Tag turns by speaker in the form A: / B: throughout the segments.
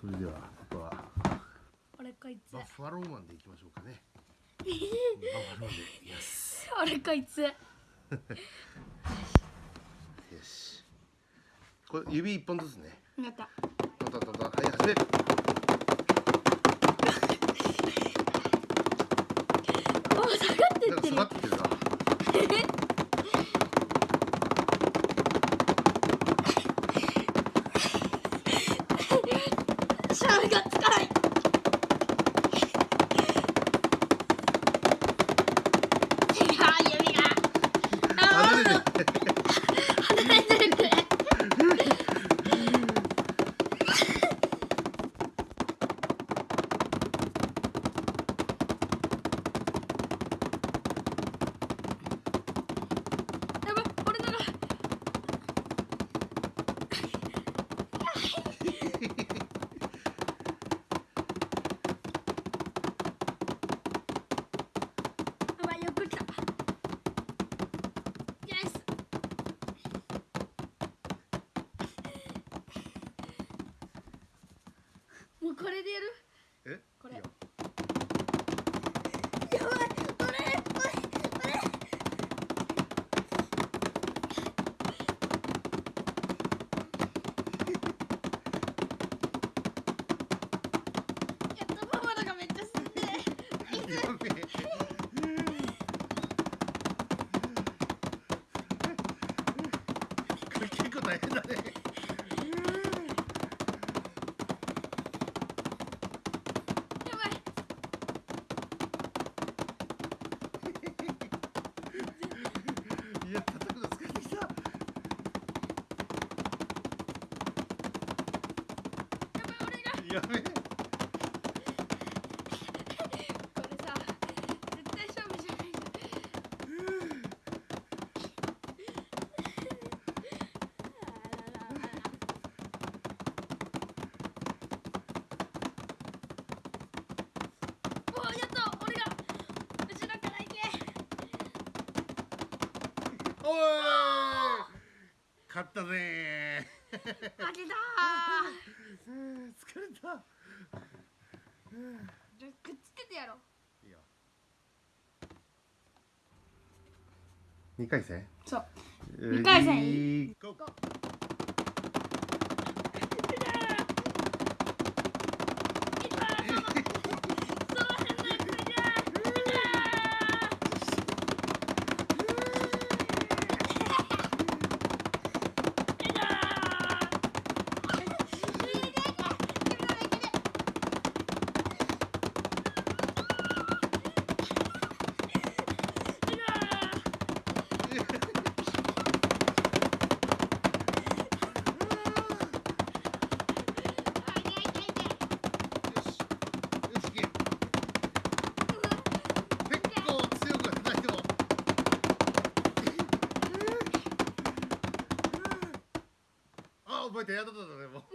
A: それではあとは。
B: 俺こいつ
A: バッファローマンでいきましょうかね。バッファローマンでいきます。
B: 俺こいつ？
A: よし。これ指一本ずつね。
B: なった。
A: たたたたはい始め
B: お下がってってる
A: がってるな
B: シャーがつかない違う指があ
A: 離れて
B: ー離れてるってやばい俺ならやばいよく来たイエス もうこれでやる？
A: え？
B: これ。やばい俺俺俺やったパパのがめっちゃ進んで
A: やべえこれ結構大変だね
B: やばい。
A: いや叩くの疲れてきた。
B: やばい俺が。
A: やべえ
B: これさ絶対勝負じゃないじゃんおやった俺が後ろから行け
A: おい。勝ったぜ。
B: 負けた。
A: 疲れた。
B: くっつけてやろう。
A: いいよ。二回戦？
B: そう。二回戦。
A: いい
B: ゴ
A: 覚えてやったったねもう。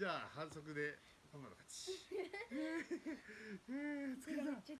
A: じゃあ反則でパパの勝ち。疲れた